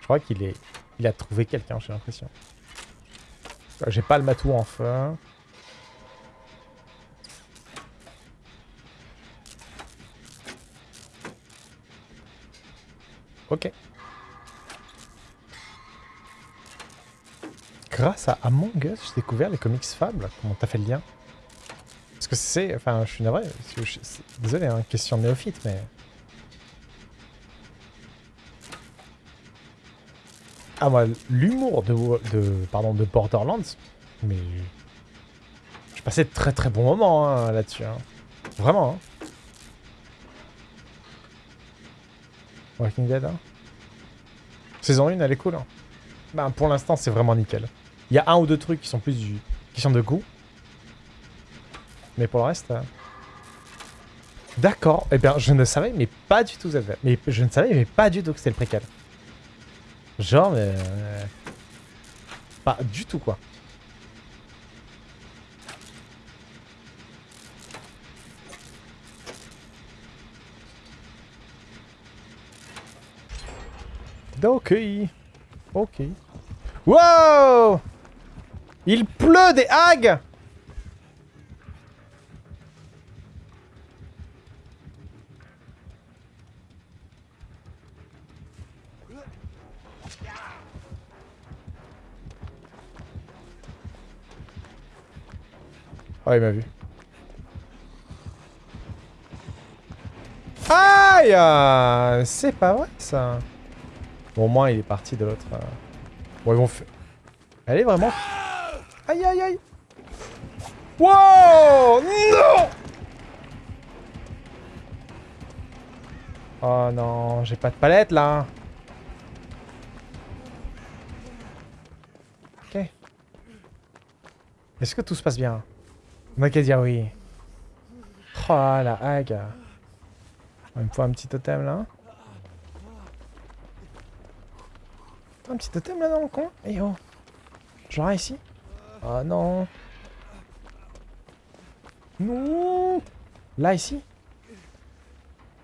Je crois qu'il est... Il a trouvé quelqu'un, j'ai l'impression. J'ai pas le matou en feu. Ok. Grâce à Among Us, j'ai découvert les comics Fable. Comment t'as fait le lien? Que c'est... Enfin, je suis navré. désolé, hein, question néophyte, mais... Ah, moi, l'humour de, de, pardon, de Borderlands, mais... J'ai passé de très très bons moments hein, là-dessus. Hein. Vraiment. Hein. Walking Dead, hein. Saison 1, elle est cool, hein. Ben, pour l'instant, c'est vraiment nickel. Il y a un ou deux trucs qui sont plus du... qui sont de goût. Mais pour le reste... Euh, d'accord. Eh bien, je ne savais mais pas du tout Mais je ne savais mais pas du tout que c'était le préquel. Genre, mais... Euh, pas du tout, quoi. Ok. Ok. Wow Il pleut des hags Oh, il m'a vu. Aïe C'est pas vrai, ça. Bon, au moins, il est parti de l'autre... Euh. Bon, ils vont faire... Elle est vraiment... Aïe, aïe, aïe Wow Non Oh non, j'ai pas de palette, là Ok. Est-ce que tout se passe bien? On a qu'à dire oui. Oh la hague. Il me faut un petit totem, là. Un petit totem là dans le coin Eh oh. Genre ici. Oh non. Non. Là ici.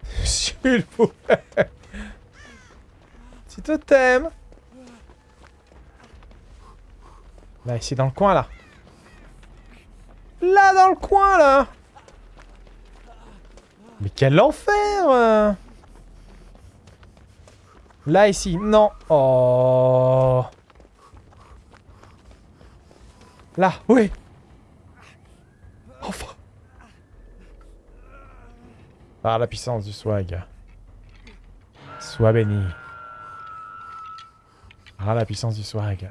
S'il vous plaît. Petit totem. Là ici dans le coin là Là dans le coin là Mais quel enfer Là, ici. Non. Oh. Là, oui. Enfin. Par la puissance du swag. Sois béni. Par la puissance du swag.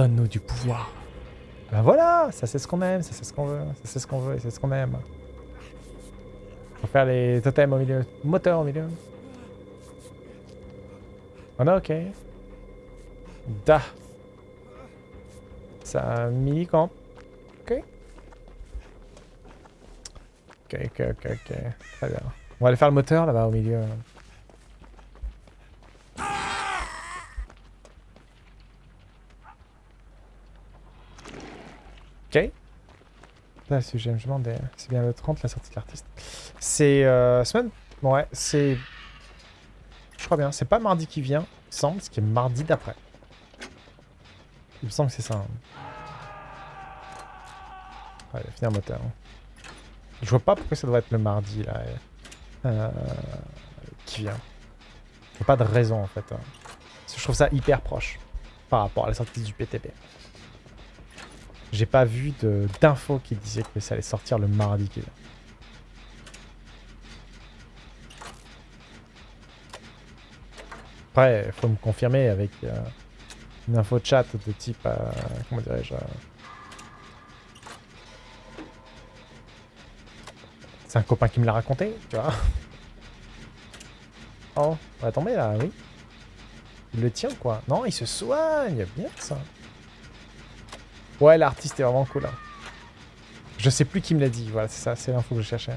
Donne-nous du pouvoir. Ben voilà, ça c'est ce qu'on aime, ça c'est ce qu'on veut, ça c'est ce qu'on veut et c'est ce qu'on aime. Va faire les totems au milieu. Moteur au milieu. On a ok. Da. Ça mini-camp. Ok. Ok, ok, ok, ok. Très bien. On va aller faire le moteur là-bas au milieu. Ok. Là, si je me demande, c'est bien le 30 la sortie de l'artiste. C'est euh, semaine... Ouais, c'est... Je crois bien, c'est pas mardi qui vient, il semble, ce qui est mardi d'après. Il me semble que c'est ça. Hein. Ouais, il finir moteur. Hein. Je vois pas pourquoi ça doit être le mardi, là. Euh, qui vient. Il a pas de raison, en fait. Hein. je trouve ça hyper proche par rapport à la sortie du PTP. J'ai pas vu d'infos qui disaient que ça allait sortir le mardi. Après, il faut me confirmer avec euh, une info chat de type... Euh, comment dirais-je euh, C'est un copain qui me l'a raconté, tu vois. Oh, on va tomber là, oui. Il le tient quoi Non, il se soigne, bien ça. Ouais, l'artiste est vraiment cool. Hein. Je sais plus qui me l'a dit, voilà, c'est ça, c'est l'info que je cherchais.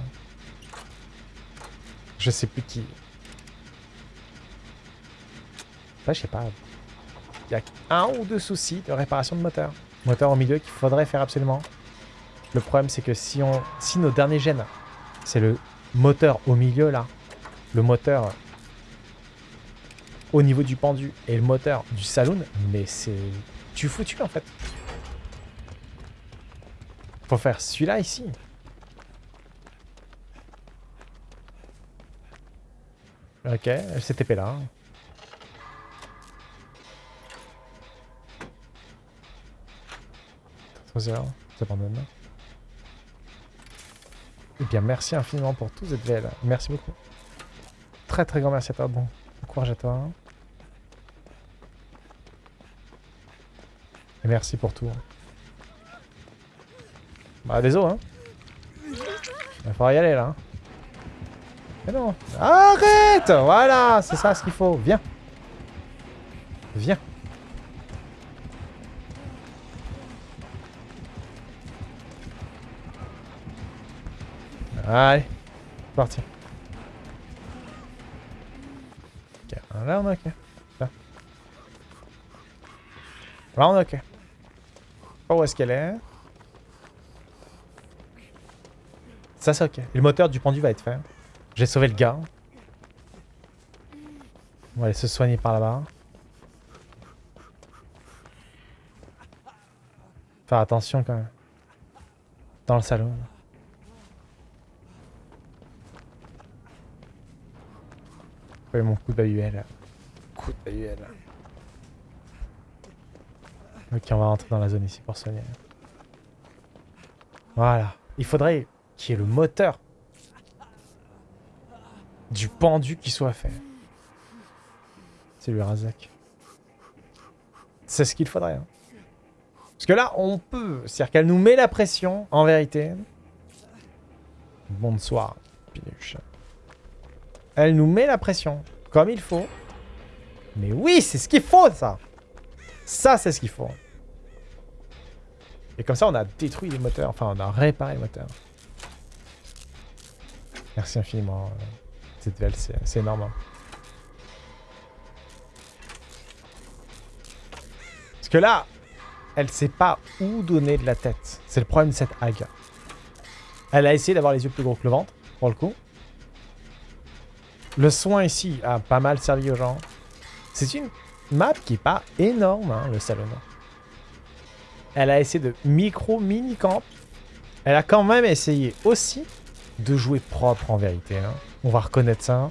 Je sais plus qui. Ouais, je sais pas. y a un ou deux soucis de réparation de moteur. Moteur au milieu qu'il faudrait faire absolument. Le problème, c'est que si, on, si nos derniers gènes, c'est le moteur au milieu, là, le moteur au niveau du pendu et le moteur du saloon, mais c'est... Tu foutu, en fait. Faut faire celui-là, ici. Ok, elle s'est TP là. ça s'abandonne. Eh bien, merci infiniment pour tout ZVL. Merci beaucoup. Très très grand merci à toi. Bon, courage à toi. Et merci pour tout. Bah, désolé, hein. Il va falloir y aller, là. Hein. Mais non. Arrête Voilà, c'est ça ce qu'il faut. Viens. Viens. Allez, parti. Ok, là on est ok. Là, là on est ok. Pas où est-ce qu'elle est. Ça c'est ok. le moteur du pendu va être fait. J'ai sauvé le gars. On va aller se soigner par là-bas. Faire attention quand même. Dans le salon. mon coup de bahuel. Coup de bahuel. Ok, on va rentrer dans la zone ici pour soigner. Voilà. Il faudrait qu'il y ait le moteur du pendu qui soit fait. C'est lui Razak. C'est ce qu'il faudrait. Hein. Parce que là, on peut. C'est-à-dire qu'elle nous met la pression, en vérité. Bonsoir, Pinuche. Elle nous met la pression, comme il faut. Mais oui, c'est ce qu'il faut, ça Ça, c'est ce qu'il faut. Et comme ça, on a détruit les moteurs. Enfin, on a réparé les moteurs. Merci infiniment. Euh, c'est énorme. Hein. Parce que là, elle sait pas où donner de la tête. C'est le problème de cette hague. Elle a essayé d'avoir les yeux plus gros que le ventre, pour le coup. Le soin ici a pas mal servi aux gens. C'est une map qui est pas énorme, hein, le salon. Elle a essayé de micro-mini-camp. Elle a quand même essayé aussi de jouer propre en vérité. Hein. On va reconnaître ça.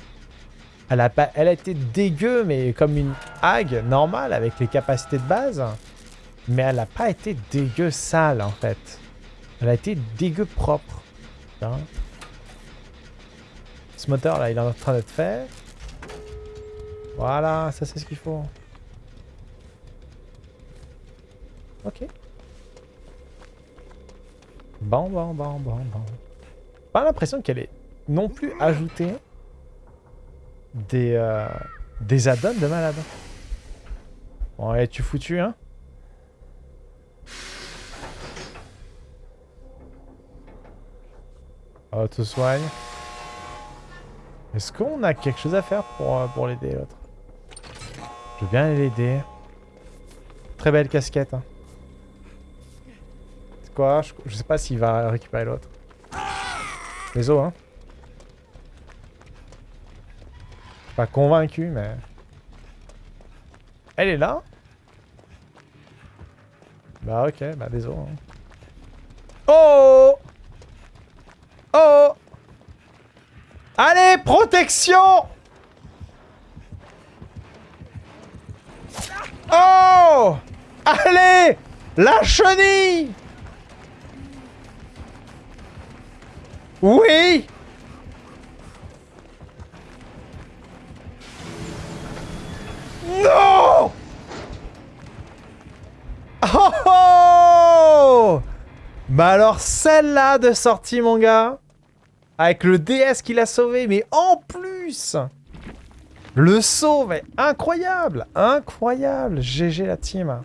Elle a, été dégueu, mais comme une hague normale avec les capacités de base. Mais elle n'a pas été dégueu sale en fait. Elle a été dégueu propre. Ce moteur là, il est en train d'être fait. Voilà, ça c'est ce qu'il faut. Ok. Bon, bon, bon, bon, bon pas l'impression qu'elle ait non plus ajouté des, euh, des add-ons de malade. Bon, allez, tu foutu, hein? Oh, te soigne. Est-ce qu'on a quelque chose à faire pour, euh, pour l'aider, l'autre? Je veux bien l'aider. Très belle casquette. Hein. C'est quoi? Je, je sais pas s'il va récupérer l'autre. Les os, hein. Pas convaincu, mais... Elle est là Bah ok, bah désolé. Hein. Oh Oh Allez, protection Oh Allez La chenille Oui. Non. Oh, oh Bah alors celle-là de sortie mon gars. Avec le DS qui l'a sauvé mais en plus. Le saut mais incroyable. Incroyable. GG la team